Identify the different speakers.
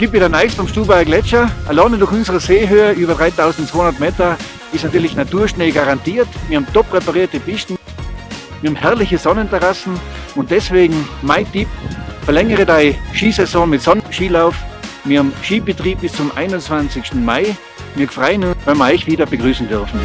Speaker 1: gibt wieder Neues vom Stubaier Gletscher. Alleine durch unsere Seehöhe über 3200 Meter ist natürlich Naturschnee garantiert. Wir haben top präparierte Pisten, wir haben herrliche Sonnenterrassen und deswegen mein Tipp, verlängere deine Skisaison mit Sonnenskilauf. Wir haben Skibetrieb bis zum 21. Mai. Wir freuen uns, wenn wir euch wieder begrüßen dürfen.